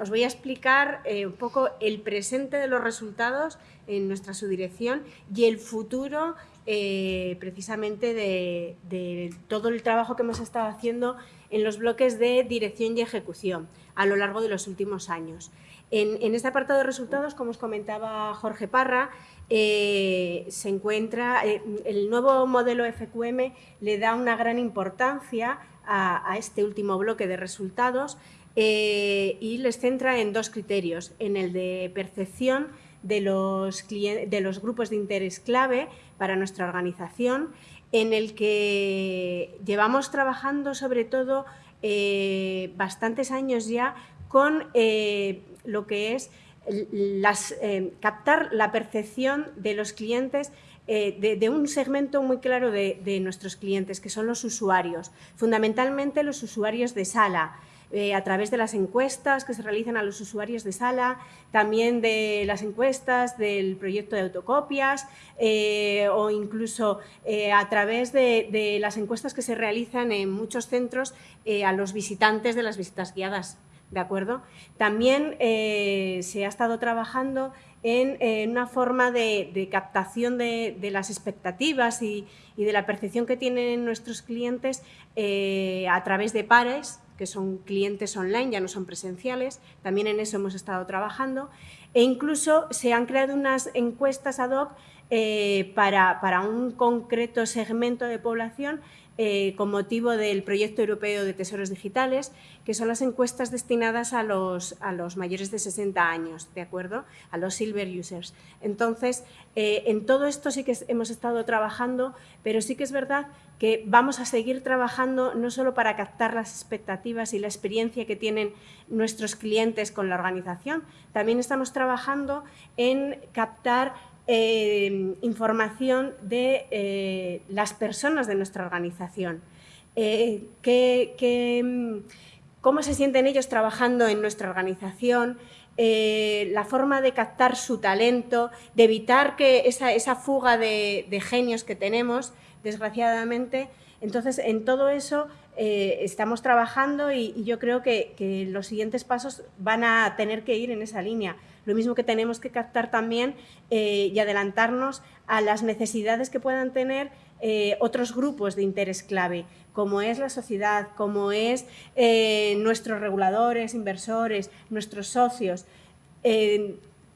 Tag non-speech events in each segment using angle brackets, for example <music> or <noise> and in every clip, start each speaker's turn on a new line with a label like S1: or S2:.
S1: os voy a explicar un poco el presente de los resultados en nuestra subdirección y el futuro precisamente de, todo el trabajo que hemos estado haciendo en los bloques de dirección y ejecución a lo largo de los últimos años. En, este apartado de resultados, como os comentaba Jorge Parra, eh, se encuentra, eh, el nuevo modelo FQM le da una gran importancia a, este último bloque de resultados eh, y les centra en dos criterios, en el de percepción de los, de grupos de interés clave para nuestra organización, en el que llevamos trabajando sobre todo bastantes años ya con lo que es eh, captar la percepción de los clientes eh, de, un segmento muy claro de, nuestros clientes, que son los usuarios, fundamentalmente los usuarios de sala, eh, a través de las encuestas que se realizan a los usuarios de sala, también de las encuestas del proyecto de autocopias o incluso a través de, las encuestas que se realizan en muchos centros a los visitantes de las visitas guiadas ¿de acuerdo? También eh, se ha estado trabajando en, una forma de, captación de, las expectativas y, de la percepción que tienen nuestros clientes eh, a través de pares, que son clientes online, ya no son presenciales, también en eso hemos estado trabajando, e incluso se han creado unas encuestas ad hoc eh, para, para un concreto segmento de población eh, con motivo del proyecto europeo de tesoros digitales, que son las encuestas destinadas a los, a los mayores de 60 años, ¿de acuerdo? A los silver users. Entonces, eh, en todo esto sí que hemos estado trabajando, pero sí que es verdad que vamos a seguir trabajando no solo para captar las expectativas y la experiencia que tienen nuestros clientes con la organización, también estamos trabajando en captar eh, información de eh, las personas de nuestra organización. Eh, ¿Cómo se sienten ellos trabajando en nuestra organización? la forma de captar su talento, de evitar que esa, fuga de, genios que tenemos, desgraciadamente. Entonces, en todo eso estamos trabajando y, yo creo que, los siguientes pasos van a tener que ir en esa línea. Lo mismo que tenemos que captar también eh, y adelantarnos a las necesidades que puedan tener eh, otros grupos de interés clave, como es la sociedad, como es eh, nuestros reguladores, inversores, nuestros socios.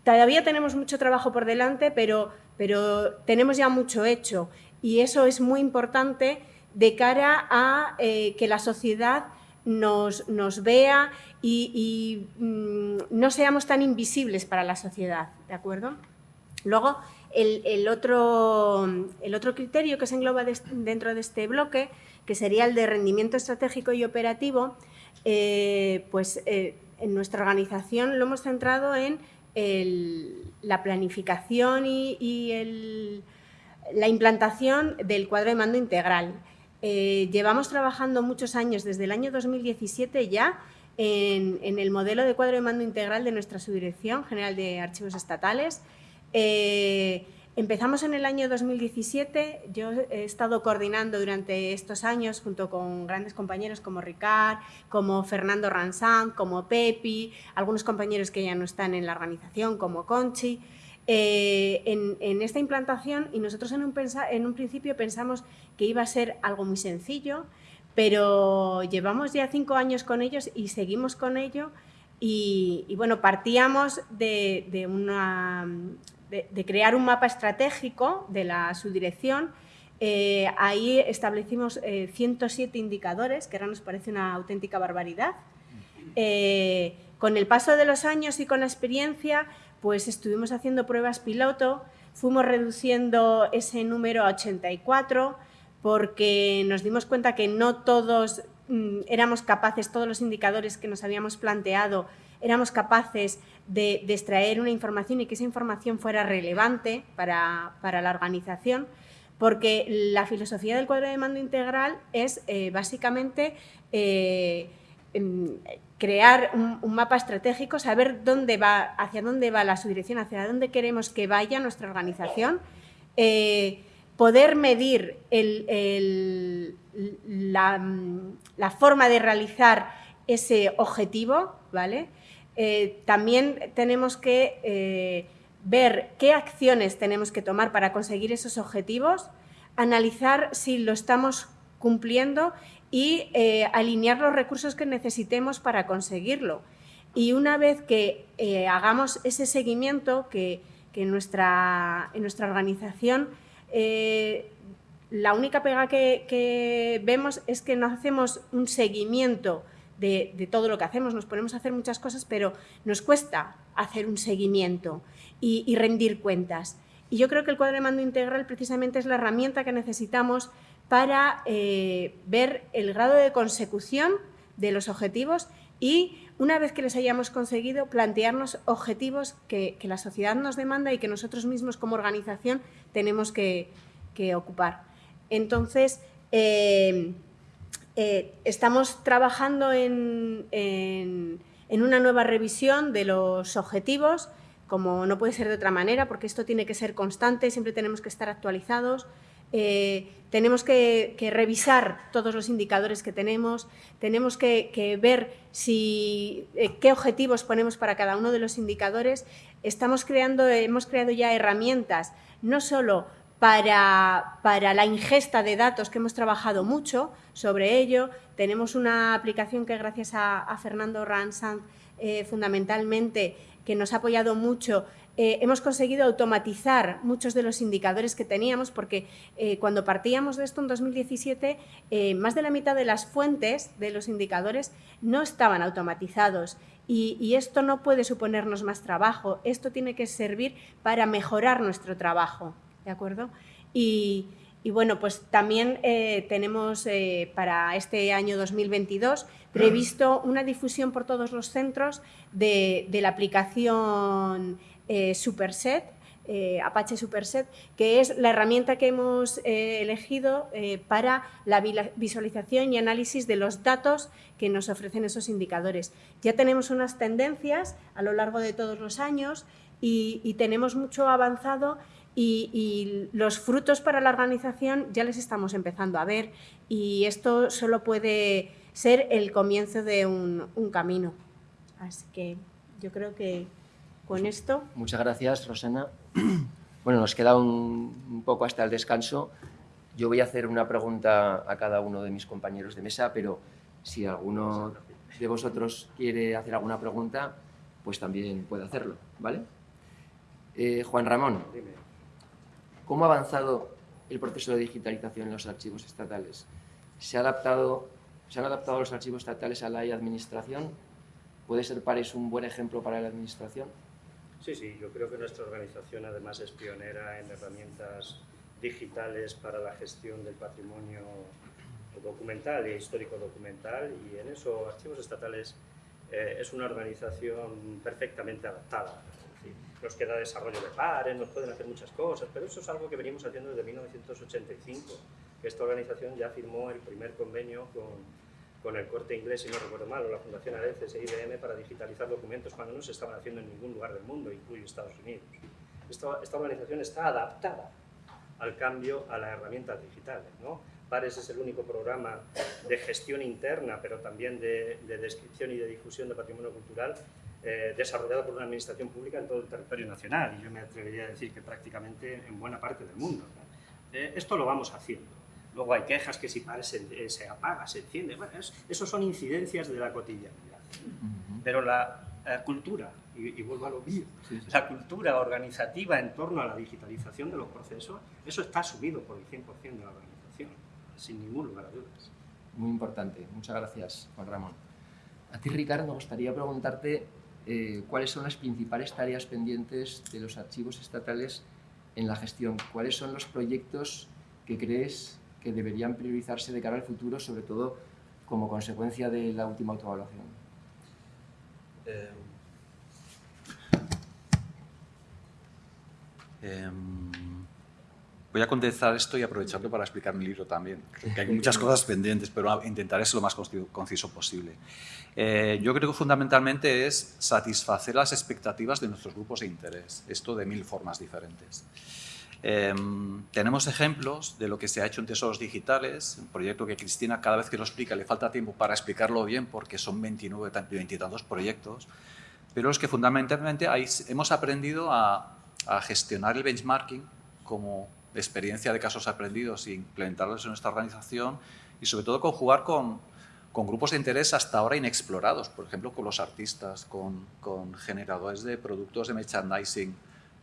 S1: todavía tenemos mucho trabajo por delante, pero, pero tenemos ya mucho hecho y eso es muy importante de cara a que la sociedad nos, nos vea y, mm, no seamos tan invisibles para la sociedad, ¿de acuerdo? Luego, el, otro, el otro criterio que se engloba dentro de este bloque, que sería el de rendimiento estratégico y operativo, eh, pues eh, en nuestra organización lo hemos centrado en la planificación y, la implantación del cuadro de mando integral. Eh, llevamos trabajando muchos años, desde el año 2017 ya, en, el modelo de cuadro de mando integral de nuestra Subdirección General de Archivos Estatales. Eh, empezamos en el año 2017, yo he estado coordinando durante estos años junto con grandes compañeros como Ricard, como Fernando Ransán, como Pepi, algunos compañeros que ya no están en la organización como Conchi, eh, en, esta implantación y nosotros en un, en un principio pensamos que iba a ser algo muy sencillo, pero llevamos ya cinco años con ellos y seguimos con ello y, bueno, partíamos de, crear un mapa estratégico de la subdirección eh, ahí establecimos 107 eh, indicadores, que ahora nos parece una auténtica barbaridad. Eh, con el paso de los años y con la experiencia, pues estuvimos haciendo pruebas piloto, fuimos reduciendo ese número a 84, porque nos dimos cuenta que no todos mm, éramos capaces, todos los indicadores que nos habíamos planteado, éramos capaces de, extraer una información y que esa información fuera relevante para, la organización, porque la filosofía del cuadro de mando integral es eh, básicamente eh, crear un, mapa estratégico, saber dónde va, hacia dónde va la subdirección, hacia dónde queremos que vaya nuestra organización, eh, poder medir la, forma de realizar ese objetivo, ¿vale? eh, también tenemos que eh, ver qué acciones tenemos que tomar para conseguir esos objetivos, analizar si lo estamos cumpliendo y eh, alinear los recursos que necesitemos para conseguirlo. Y una vez que hagamos ese seguimiento, que, en, nuestra, en, nuestra, organización la única pega que, vemos es que no hacemos un seguimiento de, todo lo que hacemos. Nos ponemos a hacer muchas cosas, pero nos cuesta hacer un seguimiento y, rendir cuentas. Y yo creo que el cuadro de mando integral precisamente es la herramienta que necesitamos para eh, ver el grado de consecución de los objetivos y una vez que les hayamos conseguido, plantearnos objetivos que, la sociedad nos demanda y que nosotros mismos como organización tenemos que, ocupar. Entonces, eh, eh, estamos trabajando en, una nueva revisión de los objetivos, como no puede ser de otra manera, porque esto tiene que ser constante, siempre tenemos que estar actualizados. Eh, tenemos que, revisar todos los indicadores que tenemos, tenemos que, ver si, eh, qué objetivos ponemos para cada uno de los indicadores. Estamos creando, hemos creado ya herramientas, no solo para, la ingesta de datos, que hemos trabajado mucho sobre ello. Tenemos una aplicación que gracias a, Fernando Ransan, eh, fundamentalmente, que nos ha apoyado mucho, eh, hemos conseguido automatizar muchos de los indicadores que teníamos, porque eh, cuando partíamos de esto en 2017, más de la mitad de las fuentes de los indicadores no estaban automatizados. Y, y, esto no puede suponernos más trabajo, esto tiene que servir para mejorar nuestro trabajo. ¿de acuerdo? Y, bueno, pues también eh, tenemos eh, para este año 2022 previsto una difusión por todos los centros de, la aplicación eh, Superset, Apache Superset, que es la herramienta que hemos elegido para la visualización y análisis de los datos que nos ofrecen esos indicadores. Ya tenemos unas tendencias a lo largo de todos los años y, y tenemos mucho avanzado y, los frutos para la organización ya les estamos empezando a ver y esto solo puede ser el comienzo de un, camino. Así que yo creo que con esto...
S2: Muchas gracias, Rosana. <clears throat> Bueno, nos queda un, poco hasta el descanso. Yo voy a hacer una pregunta a cada uno de mis compañeros de mesa, pero si alguno de vosotros quiere hacer alguna pregunta, pues también puede hacerlo, ¿vale? Eh, Juan Ramón. ¿Cómo ha avanzado el proceso de digitalización en los archivos estatales? ¿Se, ha adaptado, ¿Se han adaptado los archivos estatales a la administración? ¿Puede ser Pares un buen ejemplo para la administración?
S3: Sí, sí, yo creo que nuestra organización además es pionera en herramientas digitales para la gestión del patrimonio documental e histórico documental y en eso Archivos Estatales eh, es una organización perfectamente adaptada. Nos queda desarrollo de pares, nos pueden hacer muchas cosas, pero eso es algo que venimos haciendo desde 1985, que esta organización ya firmó el primer convenio con, con el corte inglés, si no recuerdo mal, o la Fundación ADECES e IBM para digitalizar documentos cuando no se estaban haciendo en ningún lugar del mundo, incluye Estados Unidos. Esta, esta organización está adaptada al cambio a las herramientas digitales. ¿no? PARES es el único programa de gestión interna, pero también de, de descripción y de difusión de patrimonio cultural eh, desarrollado por una administración pública en todo el territorio nacional y yo me atrevería a decir que prácticamente en buena parte del mundo. Eh, esto lo vamos haciendo. Luego hay quejas que si PARES se, se apaga, se enciende, bueno, eso son incidencias de la cotidianidad. Pero la cultura, y, vuelvo a lo mío, la cultura organizativa en torno a la digitalización de los procesos, eso está asumido por el 100% de la organización, sin ningún lugar a dudas.
S2: Muy importante. Muchas gracias, Juan Ramón. A ti, Ricardo, me gustaría preguntarte eh, cuáles son las principales tareas pendientes de los archivos estatales en la gestión. ¿Cuáles son los proyectos que crees que deberían priorizarse de cara al futuro, sobre todo como consecuencia de la última autoevaluación?
S4: Eh, em, voy a contestar esto y aprovecharlo para explicar mi libro también, que hay muchas <laughs> cosas pendientes, pero intentaré ser lo más conciso posible. Eh, yo creo que fundamentalmente es satisfacer las expectativas de nuestros grupos de interés, esto de mil formas diferentes. Em, tenemos ejemplos de lo que se ha hecho en Tesoros Digitales, un proyecto que Cristina cada vez que lo explica le falta tiempo para explicarlo bien porque son 29, 20 y tantos proyectos, pero es que fundamentalmente ahí hemos aprendido a, a gestionar el benchmarking como experiencia de casos aprendidos e implementarlos en nuestra organización y sobre todo conjugar con, con grupos de interés hasta ahora inexplorados, por ejemplo, con los artistas, con, con generadores de productos de merchandising,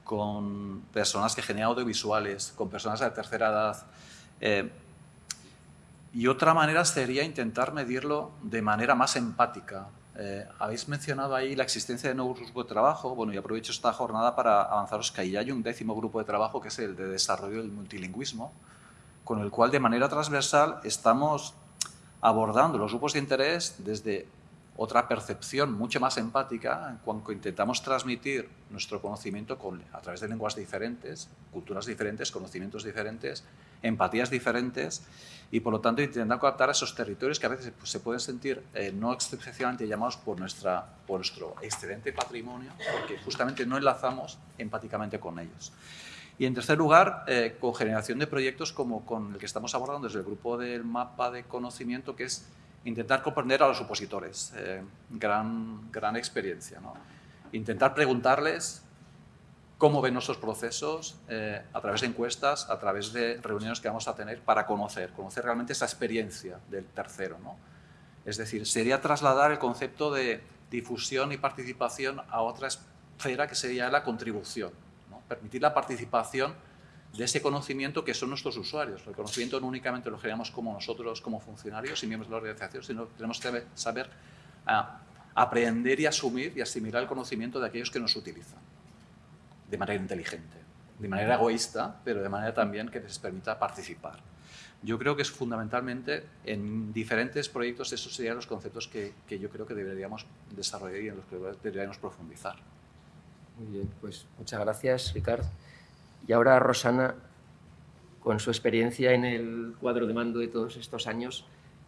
S4: con personas que generan audiovisuales, con personas de tercera edad. Eh, y otra manera sería intentar medirlo de manera más empática. Eh, habéis mencionado ahí la existencia de nuevos grupos de trabajo. Bueno, y aprovecho esta jornada para avanzaros que ahí hay un décimo grupo de trabajo que es el de desarrollo del multilingüismo, con el cual de manera transversal estamos abordando los grupos de interés desde otra percepción mucho más empática en cuanto intentamos transmitir nuestro conocimiento con, a través de lenguas diferentes, culturas diferentes, conocimientos diferentes, empatías diferentes y por lo tanto intentando captar esos territorios que a veces pues, se pueden sentir eh, no excepcionalmente llamados por, nuestra, por nuestro excelente patrimonio porque justamente no enlazamos empáticamente con ellos. Y en tercer lugar, eh, con generación de proyectos como con el que estamos abordando desde el grupo del mapa de conocimiento, que es intentar comprender a los opositores. Eh, gran, gran experiencia. ¿no? Intentar preguntarles cómo ven nuestros procesos eh, a través de encuestas, a través de reuniones que vamos a tener para conocer, conocer realmente esa experiencia del tercero. ¿no? Es decir, sería trasladar el concepto de difusión y participación a otra esfera que sería la contribución permitir la participación de ese conocimiento que son nuestros usuarios. El conocimiento no únicamente lo generamos como nosotros, como funcionarios y miembros de la organización, sino que tenemos que saber ah, aprender y asumir y asimilar el conocimiento de aquellos que nos utilizan de manera inteligente, de manera egoísta, pero de manera también que les permita participar. Yo creo que es fundamentalmente en diferentes proyectos esos serían los conceptos que, que yo creo que deberíamos desarrollar y en los que deberíamos profundizar.
S2: Muy bien, pues muchas gracias, Ricardo. Y ahora Rosana, con su experiencia en el cuadro de mando de todos estos años,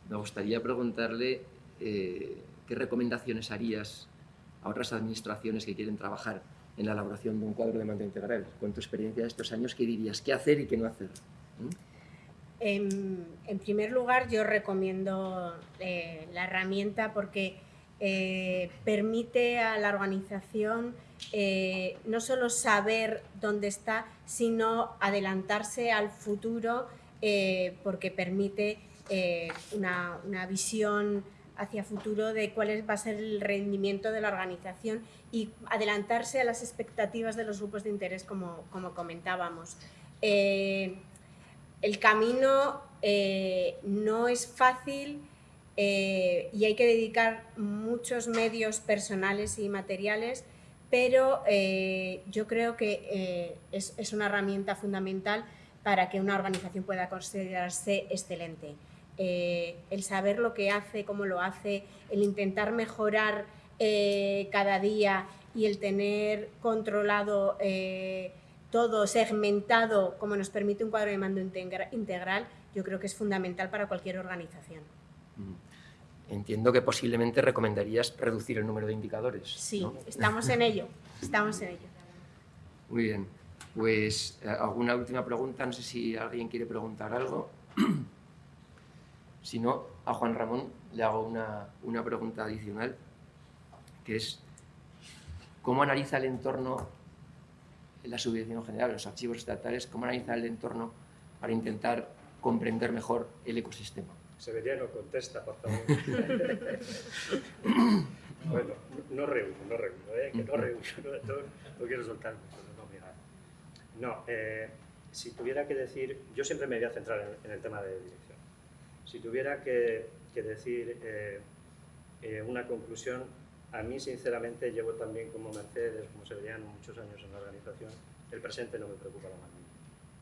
S2: me gustaría preguntarle eh, qué recomendaciones harías a otras administraciones que quieren trabajar en la elaboración de un cuadro de mando integral. Con tu experiencia de estos años, ¿qué dirías? ¿Qué hacer y qué no hacer? ¿Mm?
S1: En, primer lugar, yo recomiendo eh, la herramienta porque eh, permite a la organización eh, no solo saber dónde está, sino adelantarse al futuro eh, porque permite una, una, visión hacia futuro de cuál va a ser el rendimiento de la organización y adelantarse a las expectativas de los grupos de interés como, como comentábamos. el camino no es fácil, eh, y hay que dedicar muchos medios personales y materiales, pero eh, yo creo que eh, es, una herramienta fundamental para que una organización pueda considerarse excelente. el saber lo que hace, cómo lo hace, el intentar mejorar cada día y el tener controlado todo, segmentado, como nos permite un cuadro de mando integral, yo creo que es fundamental para cualquier organización.
S2: Entiendo que posiblemente recomendarías reducir el número de indicadores.
S1: Sí, estamos en ello, estamos en ello.
S2: Muy bien. Pues, eh, ¿alguna última pregunta? No sé si alguien quiere preguntar algo. <clears throat> Si no, a Juan Ramón le hago una, una pregunta adicional, que es, ¿cómo analiza el entorno, la subvención general, los archivos estatales, cómo analiza el entorno para intentar comprender mejor el ecosistema?
S3: Severiano, contesta, por <laughs> bueno, no reúno, no reúno, ¿eh? que no reúno, no, quiero soltar no, No, eh, si tuviera que decir, yo siempre me voy a centrar en, el tema de dirección. Si tuviera que, decir eh, eh, una conclusión, a mí sinceramente llevo también como Mercedes, como Severiano, muchos años en la organización, el presente no me preocupa la más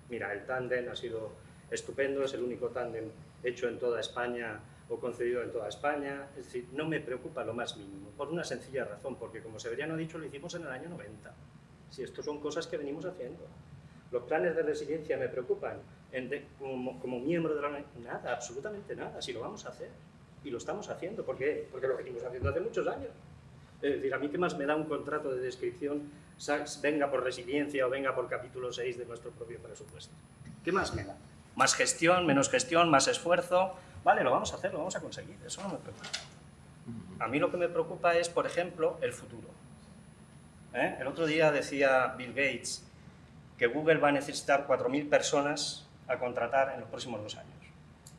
S3: Mira, el tándem ha sido estupendo, es el único tándem hecho en toda España o concedido en toda España. Es decir, no me preocupa lo más mínimo, por una sencilla razón, porque como Severiano ha dicho, lo hicimos en el año 90. Si esto son cosas que venimos haciendo. Los planes de resiliencia me preocupan como, miembro de la Nada, absolutamente nada, si lo vamos a hacer. Y lo estamos haciendo, ¿por qué? Porque lo venimos haciendo hace muchos años. Es decir, a mí qué más me da un contrato de descripción, venga por resiliencia o venga por capítulo 6 de nuestro propio presupuesto. ¿Qué más me da? Más gestión, menos gestión, más esfuerzo. Vale, lo vamos a hacer, lo vamos a conseguir, eso no me preocupa. A mí lo que me preocupa es, por ejemplo, el futuro. ¿eh? El otro día decía Bill Gates que Google va a necesitar 4.000 personas a contratar en los próximos dos años.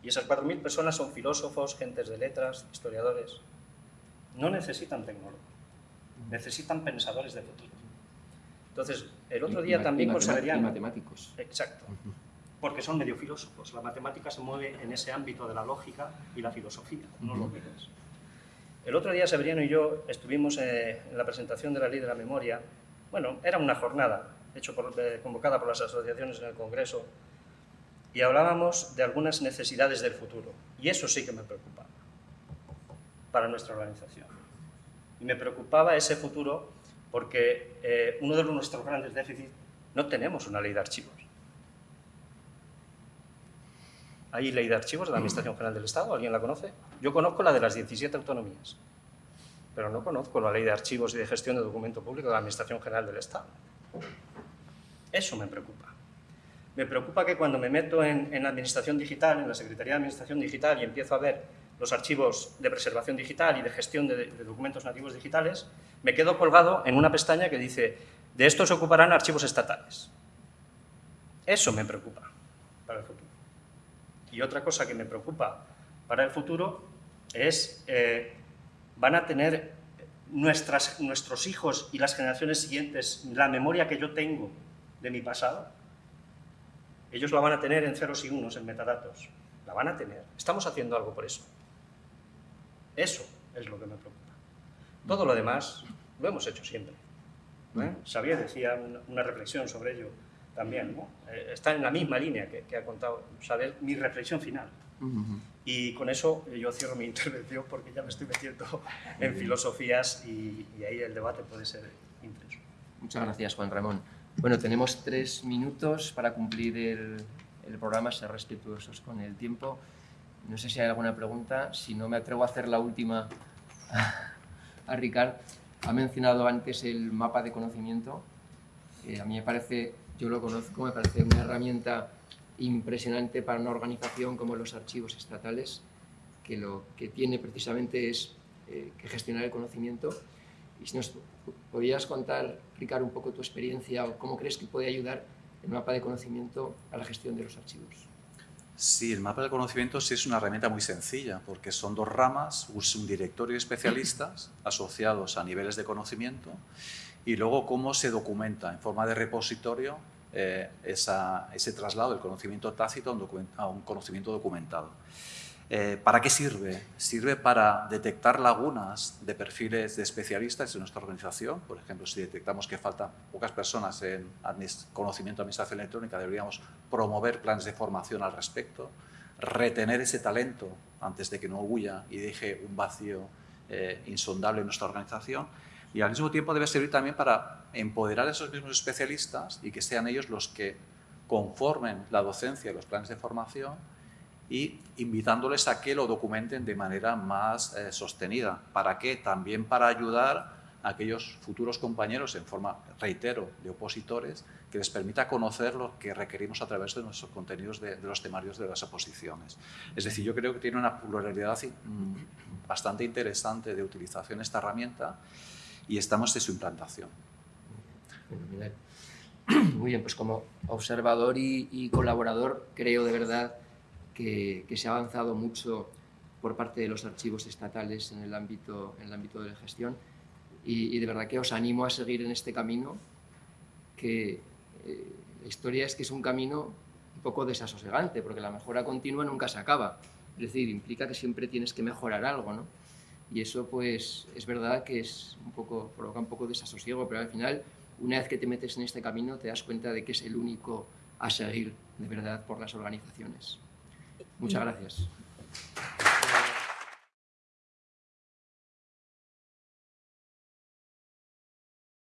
S3: Y esas 4.000 personas son filósofos, gentes de letras, historiadores. No necesitan tecnólogos, necesitan pensadores de futuro. Entonces, el otro día también
S2: considerarían... matemáticos.
S3: Exacto. Porque son medio filósofos. La matemática se mueve en ese ámbito de la lógica y la filosofía, no lo que es. El otro día Severiano y yo estuvimos eh, en la presentación de la Ley de la Memoria. Bueno, era una jornada hecho por, eh, convocada por las asociaciones en el Congreso y hablábamos de algunas necesidades del futuro. Y eso sí que me preocupaba para nuestra organización. Y me preocupaba ese futuro porque eh, uno de nuestros grandes déficits, no tenemos una ley de archivos. ¿Hay ley de archivos de la Administración General del Estado? ¿Alguien la conoce? Yo conozco la de las 17 autonomías, pero no conozco la ley de archivos y de gestión de documento público de la Administración General del Estado. Eso me preocupa. Me preocupa que cuando me meto en, en Administración Digital, en la Secretaría de Administración Digital y empiezo a ver los archivos de preservación digital y de gestión de, documentos nativos digitales, me quedo colgado en una pestaña que dice de esto se ocuparán archivos estatales. Eso me preocupa para el futuro. Y otra cosa que me preocupa para el futuro es, eh, van a tener nuestras, nuestros hijos y las generaciones siguientes la memoria que yo tengo de mi pasado. Ellos la van a tener en ceros y unos, en metadatos. La van a tener. Estamos haciendo algo por eso. Eso es lo que me preocupa. Todo lo demás lo hemos hecho siempre. ¿eh? Xavier decía una, reflexión sobre ello también. Eh, está en la misma línea que, ha contado Xavier, mi reflexión final. Y con eso yo cierro mi <laughs> intervención porque ya me estoy metiendo en filosofías y, ahí el debate puede ser intenso.
S2: Muchas gracias, Juan Ramón. Bueno, tenemos tres minutos para cumplir el, el programa, ser respetuosos con el tiempo. No sé si hay alguna pregunta, si no me atrevo a hacer la última a Ricard. Ha mencionado antes el mapa de conocimiento. a mí me parece, yo lo conozco, me parece una herramienta impresionante para una organización como los archivos estatales, que lo que tiene precisamente es eh, que gestionar el conocimiento. Y si nos podrías contar, Ricard, un poco tu experiencia o cómo crees que puede ayudar el mapa de conocimiento a la gestión de los archivos.
S4: Sí, el mapa del conocimiento sí es una herramienta muy sencilla, porque son dos ramas, un directorio de especialistas asociados a niveles de conocimiento y luego cómo se documenta en forma de repositorio eh, ese traslado del conocimiento tácito a un conocimiento documentado. Eh, ¿Para qué sirve? Sirve para detectar lagunas de perfiles de especialistas en nuestra organización. Por ejemplo, si detectamos que faltan pocas personas en conocimiento de administración electrónica, deberíamos promover planes de formación al respecto, retener ese talento antes de que no huya y deje un vacío eh, insondable en nuestra organización. Y al mismo tiempo debe servir también para empoderar a esos mismos especialistas y que sean ellos los que conformen la docencia y los planes de formación y invitándoles a que lo documenten de manera más eh, sostenida. ¿Para qué? También para ayudar a aquellos futuros compañeros en forma, reitero, de opositores, que les permita conocer lo que requerimos a través de nuestros contenidos de, los temarios de las oposiciones. Es decir, yo creo que tiene una pluralidad bastante interesante de utilización esta herramienta y estamos en su implantación. <clears throat>
S2: Muy bien, pues como observador y colaborador creo de verdad que, se ha avanzado mucho por parte de los archivos estatales en el ámbito, en el ámbito de la gestión y, de verdad que os animo a seguir en este camino que eh, la historia es que es un camino un poco desasosegante porque la mejora continua nunca se acaba es decir, implica que siempre tienes que mejorar algo ¿no? Y eso pues es verdad que es un poco, provoca un poco desasosiego pero al final una vez que te metes en este camino te das cuenta de que es el único a seguir de verdad por las organizaciones. Muchas gracias.